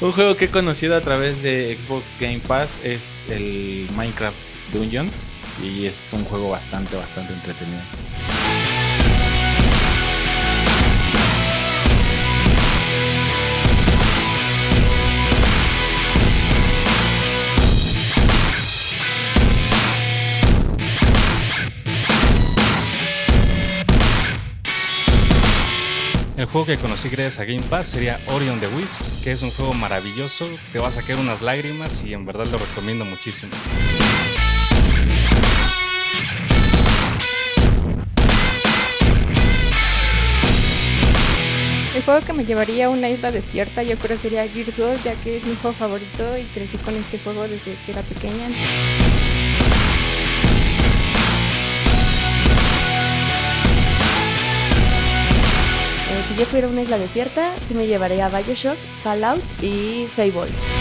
Un juego que he conocido a través de Xbox Game Pass es el Minecraft Dungeons y es un juego bastante, bastante entretenido. El juego que conocí gracias a Game Pass sería Orion the Wisp, que es un juego maravilloso, te va a sacar unas lágrimas y en verdad lo recomiendo muchísimo. El juego que me llevaría a una isla desierta yo creo sería Gears 2, ya que es mi juego favorito y crecí con este juego desde que era pequeña. Yo fuera una isla desierta, sí me llevaría a Bioshock, Fallout y Fable.